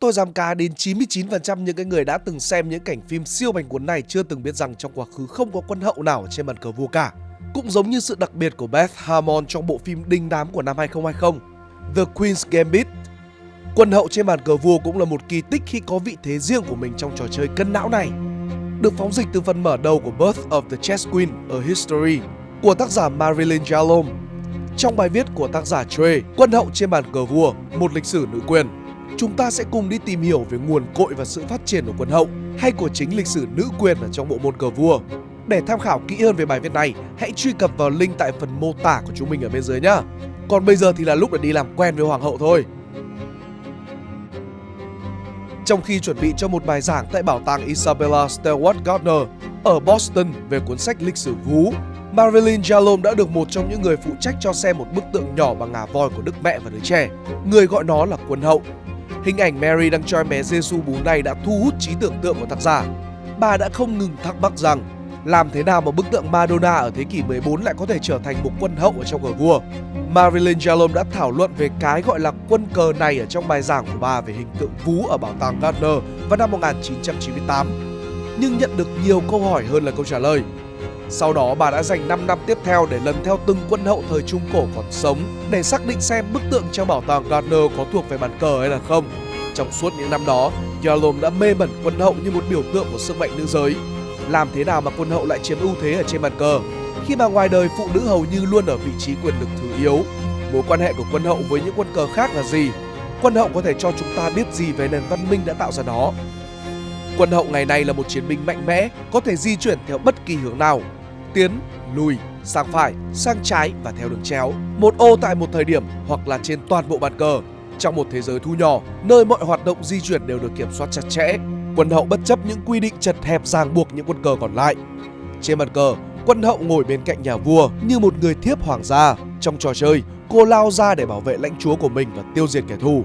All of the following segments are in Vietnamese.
Tôi dám cá đến 99% những cái người đã từng xem những cảnh phim siêu bành cuốn này chưa từng biết rằng trong quá khứ không có quân hậu nào trên bàn cờ vua cả. Cũng giống như sự đặc biệt của Beth Harmon trong bộ phim đinh đám của năm 2020, The Queen's Gambit. Quân hậu trên bàn cờ vua cũng là một kỳ tích khi có vị thế riêng của mình trong trò chơi cân não này. Được phóng dịch từ phần mở đầu của Birth of the Chess Queen A History của tác giả Marilyn Jalom. Trong bài viết của tác giả Trey, Quân hậu trên bàn cờ vua, một lịch sử nữ quyền, chúng ta sẽ cùng đi tìm hiểu về nguồn cội và sự phát triển của quân hậu hay của chính lịch sử nữ quyền ở trong bộ môn cờ vua. Để tham khảo kỹ hơn về bài viết này, hãy truy cập vào link tại phần mô tả của chúng mình ở bên dưới nhé. Còn bây giờ thì là lúc để đi làm quen với hoàng hậu thôi. Trong khi chuẩn bị cho một bài giảng tại bảo tàng Isabella Stewart Gardner ở Boston về cuốn sách lịch sử vú, Marilyn Jalom đã được một trong những người phụ trách cho xem một bức tượng nhỏ bằng ngà voi của đức mẹ và đứa trẻ. Người gọi nó là quân hậu. Hình ảnh Mary đang cho em bé Giêsu bú này đã thu hút trí tưởng tượng của tác giả. Bà đã không ngừng thắc mắc rằng, làm thế nào mà bức tượng Madonna ở thế kỷ 14 lại có thể trở thành một quân hậu ở trong cờ vua. Marilyn Jalom đã thảo luận về cái gọi là quân cờ này ở trong bài giảng của bà về hình tượng vú ở bảo tàng Gardner vào năm 1998. Nhưng nhận được nhiều câu hỏi hơn là câu trả lời. Sau đó bà đã dành 5 năm tiếp theo để lần theo từng quân hậu thời Trung Cổ còn sống để xác định xem bức tượng trong bảo tàng Gardner có thuộc về bàn cờ hay là không. Trong suốt những năm đó, Yalom đã mê mẩn quân hậu như một biểu tượng của sức mạnh nữ giới. Làm thế nào mà quân hậu lại chiếm ưu thế ở trên bàn cờ? Khi mà ngoài đời phụ nữ hầu như luôn ở vị trí quyền lực thứ yếu. Mối quan hệ của quân hậu với những quân cờ khác là gì? Quân hậu có thể cho chúng ta biết gì về nền văn minh đã tạo ra nó? Quân hậu ngày nay là một chiến binh mạnh mẽ, có thể di chuyển theo bất kỳ hướng nào, tiến, lùi, sang phải, sang trái và theo đường chéo. Một ô tại một thời điểm hoặc là trên toàn bộ bàn cờ. Trong một thế giới thu nhỏ, nơi mọi hoạt động di chuyển đều được kiểm soát chặt chẽ, quân hậu bất chấp những quy định chật hẹp ràng buộc những quân cờ còn lại. Trên bàn cờ, quân hậu ngồi bên cạnh nhà vua như một người thiếp hoàng gia. Trong trò chơi, cô lao ra để bảo vệ lãnh chúa của mình và tiêu diệt kẻ thù.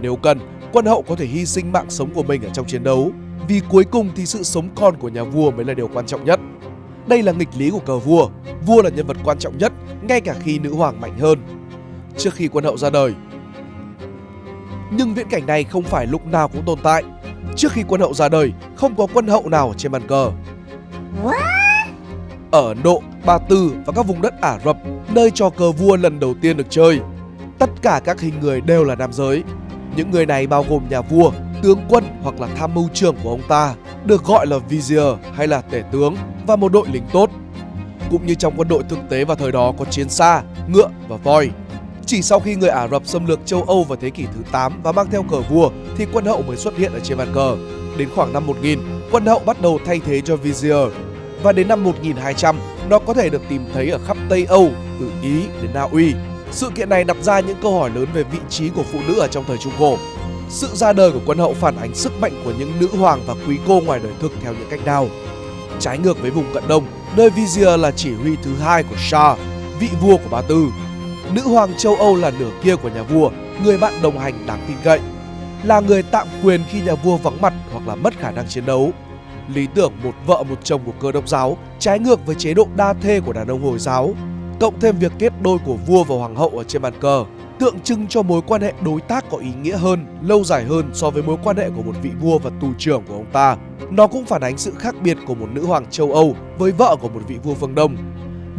Nếu cần, quân hậu có thể hy sinh mạng sống của mình ở trong chiến đấu, vì cuối cùng thì sự sống còn của nhà vua mới là điều quan trọng nhất. Đây là nghịch lý của cờ vua. Vua là nhân vật quan trọng nhất, ngay cả khi nữ hoàng mạnh hơn. Trước khi quân hậu ra đời, nhưng viễn cảnh này không phải lúc nào cũng tồn tại. Trước khi quân hậu ra đời, không có quân hậu nào trên bàn cờ. Ở Ấn Độ, Ba Tư và các vùng đất Ả Rập, nơi trò cờ vua lần đầu tiên được chơi, tất cả các hình người đều là nam giới. Những người này bao gồm nhà vua, tướng quân hoặc là tham mưu trưởng của ông ta, được gọi là vizier hay là tể tướng và một đội lính tốt. Cũng như trong quân đội thực tế vào thời đó có chiến xa, ngựa và voi. Chỉ sau khi người Ả Rập xâm lược châu Âu vào thế kỷ thứ 8 và mang theo cờ vua thì quân hậu mới xuất hiện ở trên bàn cờ. Đến khoảng năm 1000, quân hậu bắt đầu thay thế cho vizier và đến năm 1200 nó có thể được tìm thấy ở khắp Tây Âu, từ Ý đến Na Uy. Sự kiện này đặt ra những câu hỏi lớn về vị trí của phụ nữ ở trong thời Trung Cổ. Sự ra đời của quân hậu phản ánh sức mạnh của những nữ hoàng và quý cô ngoài đời thực theo những cách nào. Trái ngược với vùng cận đông, nơi Vizier là chỉ huy thứ hai của Shah, vị vua của Ba Tư. Nữ hoàng châu Âu là nửa kia của nhà vua, người bạn đồng hành đáng tin cậy, là người tạm quyền khi nhà vua vắng mặt hoặc là mất khả năng chiến đấu. Lý tưởng một vợ một chồng của cơ đốc giáo trái ngược với chế độ đa thê của đàn ông Hồi giáo, cộng thêm việc kết đôi của vua và hoàng hậu ở trên bàn cờ, tượng trưng cho mối quan hệ đối tác có ý nghĩa hơn, lâu dài hơn so với mối quan hệ của một vị vua và tù trưởng của ông ta. Nó cũng phản ánh sự khác biệt của một nữ hoàng châu Âu với vợ của một vị vua phương Đông.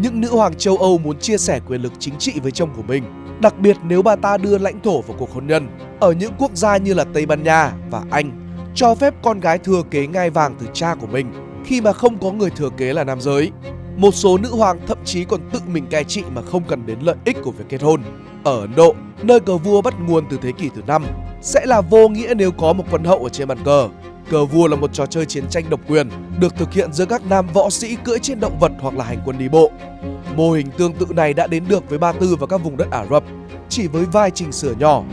Những nữ hoàng châu Âu muốn chia sẻ quyền lực chính trị với chồng của mình, đặc biệt nếu bà ta đưa lãnh thổ vào cuộc hôn nhân. Ở những quốc gia như là Tây Ban Nha và Anh, cho phép con gái thừa kế ngai vàng từ cha của mình khi mà không có người thừa kế là nam giới. Một số nữ hoàng thậm chí còn tự mình cai trị mà không cần đến lợi ích của việc kết hôn. Ở Ấn Độ, nơi cờ vua bắt nguồn từ thế kỷ thứ 5, sẽ là vô nghĩa nếu có một quân hậu ở trên bàn cờ. Cờ vua là một trò chơi chiến tranh độc quyền, được thực hiện giữa các nam võ sĩ cưỡi trên động vật hoặc là hành quân đi bộ. Mô hình tương tự này đã đến được với Ba Tư và các vùng đất Ả Rập, chỉ với vài chỉnh sửa nhỏ.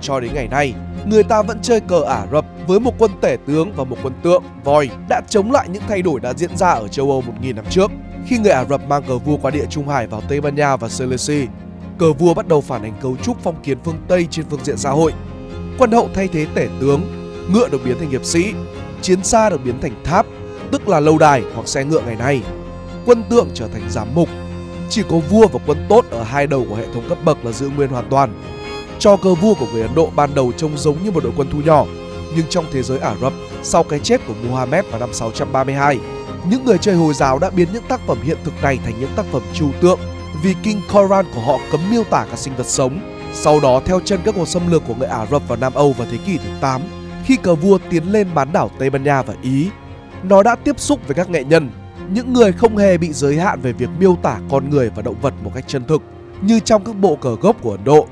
Cho đến ngày nay, người ta vẫn chơi cờ Ả Rập với một quân tể tướng và một quân tượng, voi đã chống lại những thay đổi đã diễn ra ở châu Âu 1.000 năm trước. Khi người Ả Rập mang cờ vua qua địa Trung Hải vào Tây Ban Nha và Sicily, cờ vua bắt đầu phản ánh cấu trúc phong kiến phương Tây trên phương diện xã hội. Quân hậu thay thế tể tướng, ngựa được biến thành hiệp sĩ, chiến xa được biến thành tháp, tức là lâu đài hoặc xe ngựa ngày nay. Quân tượng trở thành giám mục. Chỉ có vua và quân tốt ở hai đầu của hệ thống cấp bậc là giữ nguyên hoàn toàn. Cho cờ vua của người Ấn Độ ban đầu trông giống như một đội quân thu nhỏ, Nhưng trong thế giới Ả Rập, sau cái chết của Muhammad vào năm 632, những người chơi Hồi giáo đã biến những tác phẩm hiện thực này thành những tác phẩm trừu tượng vì kinh Koran của họ cấm miêu tả các sinh vật sống. Sau đó theo chân các cuộc xâm lược của người Ả Rập vào Nam Âu vào thế kỷ thứ 8, khi cờ vua tiến lên bán đảo Tây Ban Nha và Ý, nó đã tiếp xúc với các nghệ nhân, những người không hề bị giới hạn về việc miêu tả con người và động vật một cách chân thực, như trong các bộ cờ gốc của Ấn Độ.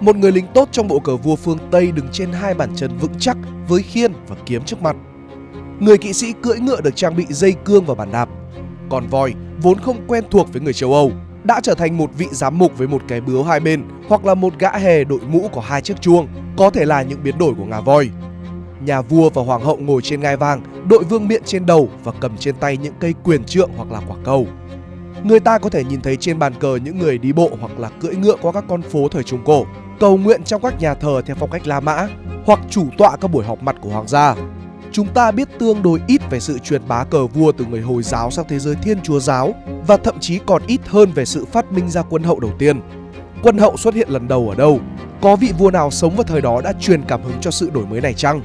Một người lính tốt trong bộ cờ vua phương Tây đứng trên hai bàn chân vững chắc với khiên và kiếm trước mặt. Người kỵ sĩ cưỡi ngựa được trang bị dây cương và bàn đạp. Còn voi, vốn không quen thuộc với người châu Âu, đã trở thành một vị giám mục với một cái bướu hai bên hoặc là một gã hề đội mũ có hai chiếc chuông, có thể là những biến đổi của ngà voi. Nhà vua và hoàng hậu ngồi trên ngai vàng, đội vương miện trên đầu và cầm trên tay những cây quyền trượng hoặc là quả cầu. Người ta có thể nhìn thấy trên bàn cờ những người đi bộ hoặc là cưỡi ngựa qua các con phố thời Trung Cổ, cầu nguyện trong các nhà thờ theo phong cách La Mã hoặc chủ tọa các buổi họp mặt của hoàng gia. Chúng ta biết tương đối ít về sự truyền bá cờ vua từ người Hồi giáo sang thế giới Thiên Chúa giáo và thậm chí còn ít hơn về sự phát minh ra quân hậu đầu tiên. Quân hậu xuất hiện lần đầu ở đâu? Có vị vua nào sống vào thời đó đã truyền cảm hứng cho sự đổi mới này chăng?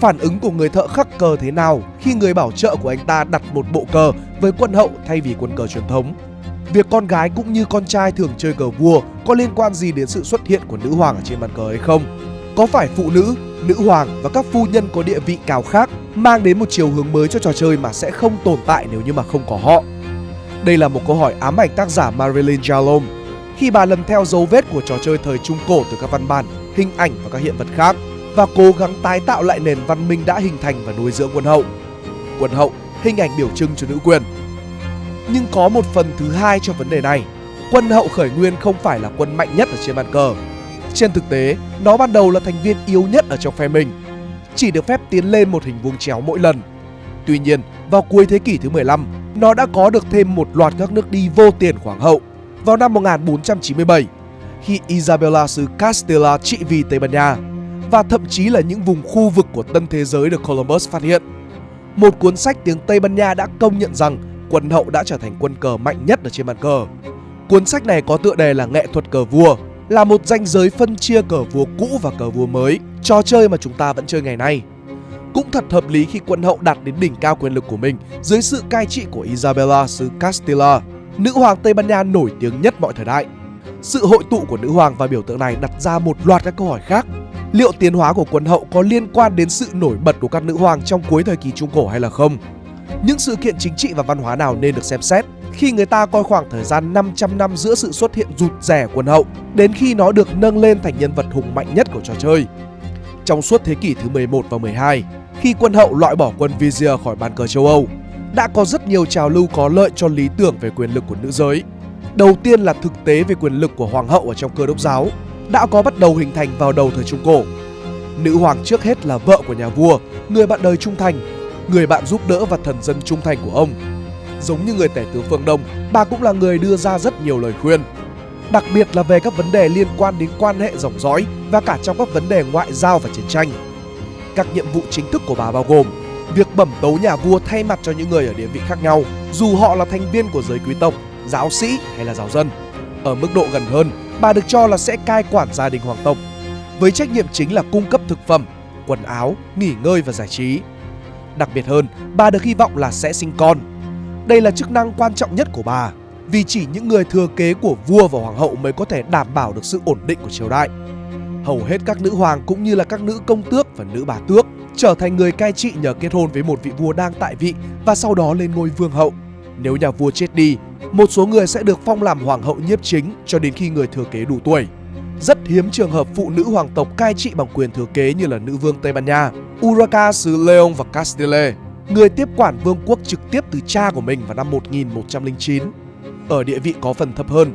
Phản ứng của người thợ khắc cờ thế nào khi người bảo trợ của anh ta đặt một bộ cờ với quân hậu thay vì quân cờ truyền thống? Việc con gái cũng như con trai thường chơi cờ vua có liên quan gì đến sự xuất hiện của nữ hoàng ở trên bàn cờ hay không? Có phải phụ nữ, nữ hoàng và các phu nhân có địa vị cao khác mang đến một chiều hướng mới cho trò chơi mà sẽ không tồn tại nếu như mà không có họ? Đây là một câu hỏi ám ảnh tác giả Marilyn Jalom khi bà lần theo dấu vết của trò chơi thời Trung Cổ từ các văn bản, hình ảnh và các hiện vật khác và cố gắng tái tạo lại nền văn minh đã hình thành và nuôi dưỡng quân hậu. Quân hậu, hình ảnh biểu trưng cho nữ quyền. Nhưng có một phần thứ hai cho vấn đề này. Quân hậu khởi nguyên không phải là quân mạnh nhất ở trên bàn cờ. Trên thực tế, nó ban đầu là thành viên yếu nhất ở trong phe mình, chỉ được phép tiến lên một hình vuông chéo mỗi lần. Tuy nhiên, vào cuối thế kỷ thứ 15, nó đã có được thêm một loạt các nước đi vô tiền hoàng hậu. Vào năm 1497, khi Isabella xứ Castilla trị vì Tây Ban Nha, và thậm chí là những vùng khu vực của tân thế giới được Columbus phát hiện. Một cuốn sách tiếng Tây Ban Nha đã công nhận rằng quân hậu đã trở thành quân cờ mạnh nhất ở trên bàn cờ. Cuốn sách này có tựa đề là Nghệ thuật cờ vua, là một ranh giới phân chia cờ vua cũ và cờ vua mới, trò chơi mà chúng ta vẫn chơi ngày nay. Cũng thật hợp lý khi quân hậu đạt đến đỉnh cao quyền lực của mình dưới sự cai trị của Isabella xứ Castilla, nữ hoàng Tây Ban Nha nổi tiếng nhất mọi thời đại. Sự hội tụ của nữ hoàng và biểu tượng này đặt ra một loạt các câu hỏi khác liệu tiến hóa của quân hậu có liên quan đến sự nổi bật của các nữ hoàng trong cuối thời kỳ Trung Cổ hay là không? Những sự kiện chính trị và văn hóa nào nên được xem xét khi người ta coi khoảng thời gian 500 năm giữa sự xuất hiện rụt rẻ quân hậu đến khi nó được nâng lên thành nhân vật hùng mạnh nhất của trò chơi. Trong suốt thế kỷ thứ 11 và 12, khi quân hậu loại bỏ quân Vizier khỏi bàn cờ châu Âu, đã có rất nhiều trào lưu có lợi cho lý tưởng về quyền lực của nữ giới. Đầu tiên là thực tế về quyền lực của hoàng hậu ở trong cơ đốc giáo đã có bắt đầu hình thành vào đầu thời Trung Cổ. Nữ hoàng trước hết là vợ của nhà vua, người bạn đời trung thành, người bạn giúp đỡ và thần dân trung thành của ông. Giống như người tể tướng phương Đông, bà cũng là người đưa ra rất nhiều lời khuyên. Đặc biệt là về các vấn đề liên quan đến quan hệ dòng dõi và cả trong các vấn đề ngoại giao và chiến tranh. Các nhiệm vụ chính thức của bà bao gồm việc bẩm tấu nhà vua thay mặt cho những người ở địa vị khác nhau, dù họ là thành viên của giới quý tộc, giáo sĩ hay là giáo dân. Ở mức độ gần hơn, bà được cho là sẽ cai quản gia đình hoàng tộc, với trách nhiệm chính là cung cấp thực phẩm, quần áo, nghỉ ngơi và giải trí. Đặc biệt hơn, bà được hy vọng là sẽ sinh con. Đây là chức năng quan trọng nhất của bà, vì chỉ những người thừa kế của vua và hoàng hậu mới có thể đảm bảo được sự ổn định của triều đại. Hầu hết các nữ hoàng cũng như là các nữ công tước và nữ bà tước trở thành người cai trị nhờ kết hôn với một vị vua đang tại vị và sau đó lên ngôi vương hậu. Nếu nhà vua chết đi, một số người sẽ được phong làm hoàng hậu nhiếp chính cho đến khi người thừa kế đủ tuổi. Rất hiếm trường hợp phụ nữ hoàng tộc cai trị bằng quyền thừa kế như là nữ vương Tây Ban Nha, Urraca xứ Leon và Castile, người tiếp quản vương quốc trực tiếp từ cha của mình vào năm 1109. Ở địa vị có phần thấp hơn,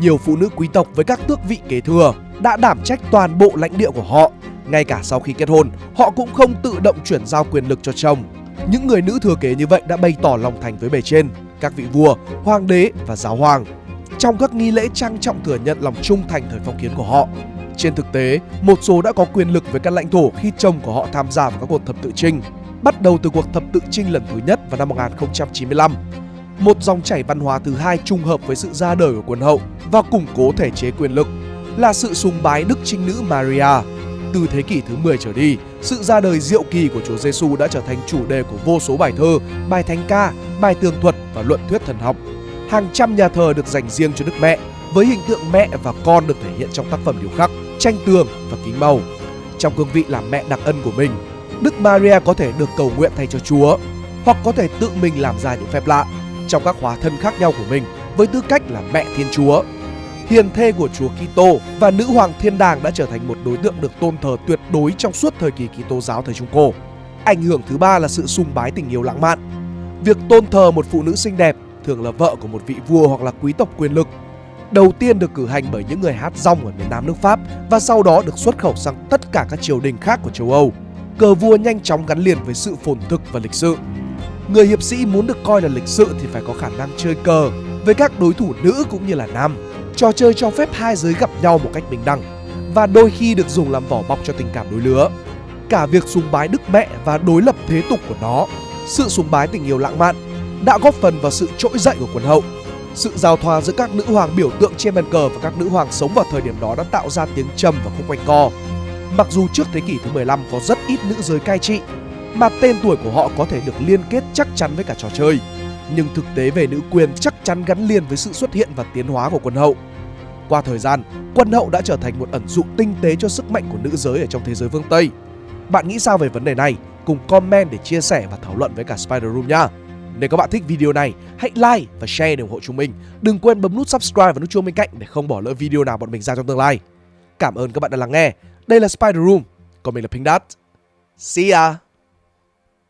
nhiều phụ nữ quý tộc với các tước vị kế thừa đã đảm trách toàn bộ lãnh địa của họ. Ngay cả sau khi kết hôn, họ cũng không tự động chuyển giao quyền lực cho chồng. Những người nữ thừa kế như vậy đã bày tỏ lòng thành với bề trên các vị vua, hoàng đế và giáo hoàng trong các nghi lễ trang trọng thừa nhận lòng trung thành thời phong kiến của họ. Trên thực tế, một số đã có quyền lực với các lãnh thổ khi chồng của họ tham gia vào các cuộc thập tự chinh, bắt đầu từ cuộc thập tự chinh lần thứ nhất vào năm 1095. Một dòng chảy văn hóa thứ hai trùng hợp với sự ra đời của quân hậu và củng cố thể chế quyền lực là sự sùng bái đức trinh nữ Maria. Từ thế kỷ thứ 10 trở đi, sự ra đời diệu kỳ của Chúa Giêsu đã trở thành chủ đề của vô số bài thơ, bài thánh ca, bài tường thuật và luận thuyết thần học. Hàng trăm nhà thờ được dành riêng cho Đức Mẹ, với hình tượng mẹ và con được thể hiện trong tác phẩm điêu khắc, tranh tường và kính màu. Trong cương vị làm mẹ đặc ân của mình, Đức Maria có thể được cầu nguyện thay cho Chúa, hoặc có thể tự mình làm ra những phép lạ trong các hóa thân khác nhau của mình với tư cách là mẹ Thiên Chúa. Hiền thê của Chúa Kitô và nữ hoàng thiên đàng đã trở thành một đối tượng được tôn thờ tuyệt đối trong suốt thời kỳ Kitô giáo thời Trung Cổ. Ảnh hưởng thứ ba là sự sùng bái tình yêu lãng mạn. Việc tôn thờ một phụ nữ xinh đẹp thường là vợ của một vị vua hoặc là quý tộc quyền lực. Đầu tiên được cử hành bởi những người hát rong ở miền Nam nước Pháp và sau đó được xuất khẩu sang tất cả các triều đình khác của châu Âu. Cờ vua nhanh chóng gắn liền với sự phồn thực và lịch sự. Người hiệp sĩ muốn được coi là lịch sự thì phải có khả năng chơi cờ với các đối thủ nữ cũng như là nam. Trò chơi cho phép hai giới gặp nhau một cách bình đẳng và đôi khi được dùng làm vỏ bọc cho tình cảm đối lứa. Cả việc sùng bái Đức Mẹ và đối lập thế tục của nó, sự sùng bái tình yêu lãng mạn đã góp phần vào sự trỗi dậy của quần hậu. Sự giao thoa giữa các nữ hoàng biểu tượng trên bàn cờ và các nữ hoàng sống vào thời điểm đó đã tạo ra tiếng trầm và khúc quanh co. Mặc dù trước thế kỷ thứ 15 có rất ít nữ giới cai trị, mà tên tuổi của họ có thể được liên kết chắc chắn với cả trò chơi. Nhưng thực tế về nữ quyền chắc chắn gắn liền với sự xuất hiện và tiến hóa của quân hậu. Qua thời gian, quân hậu đã trở thành một ẩn dụ tinh tế cho sức mạnh của nữ giới ở trong thế giới phương Tây. Bạn nghĩ sao về vấn đề này? Cùng comment để chia sẻ và thảo luận với cả Spider Room nha. Nếu các bạn thích video này, hãy like và share để ủng hộ chúng mình. Đừng quên bấm nút subscribe và nút chuông bên cạnh để không bỏ lỡ video nào bọn mình ra trong tương lai. Cảm ơn các bạn đã lắng nghe. Đây là Spider Room, còn mình là Pink Dot. See ya!